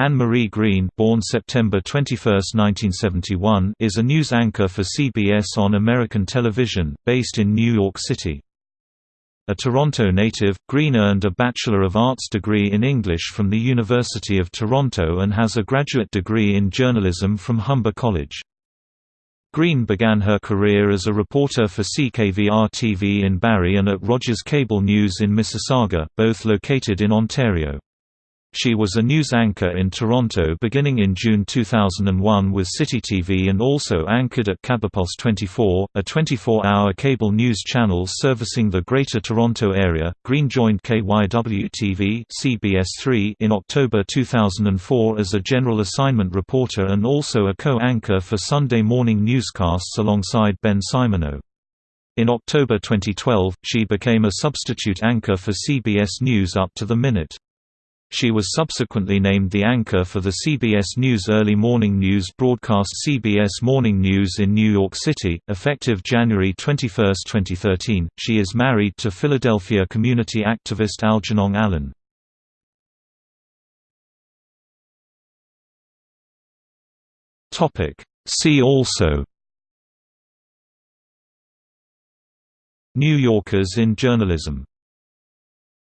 Anne-Marie Green born September 21, 1971, is a news anchor for CBS on American television, based in New York City. A Toronto native, Green earned a Bachelor of Arts degree in English from the University of Toronto and has a graduate degree in journalism from Humber College. Green began her career as a reporter for CKVR-TV in Barrie and at Rogers Cable News in Mississauga, both located in Ontario. She was a news anchor in Toronto beginning in June 2001 with Citytv and also anchored at CablePulse 24, a 24-hour cable news channel servicing the Greater Toronto Area. Green joined KYW-TV CBS3 in October 2004 as a general assignment reporter and also a co-anchor for Sunday morning newscasts alongside Ben Simoneau. In October 2012, she became a substitute anchor for CBS News up to the minute. She was subsequently named the anchor for the CBS News early morning news broadcast CBS Morning News in New York City, effective January 21, 2013. She is married to Philadelphia community activist Algernon Allen. Topic: See also New Yorkers in journalism